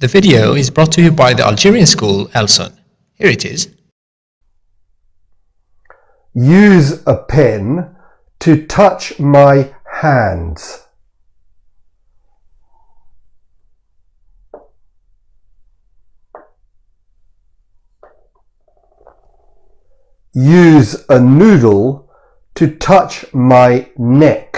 The video is brought to you by the Algerian school Elson. Here it is. Use a pen to touch my hands. Use a noodle to touch my neck.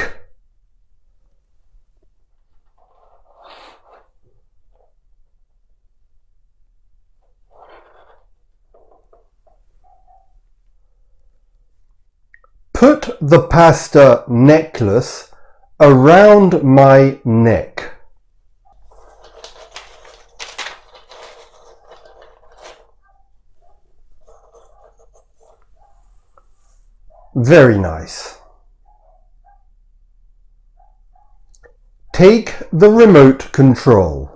Put the pasta necklace around my neck. Very nice. Take the remote control.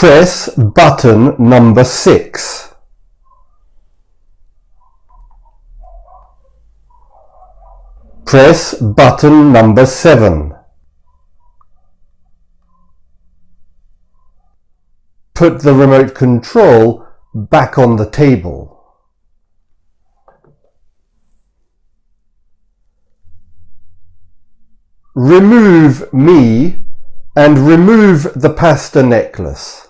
Press button number 6. Press button number 7. Put the remote control back on the table. Remove me and remove the pasta necklace.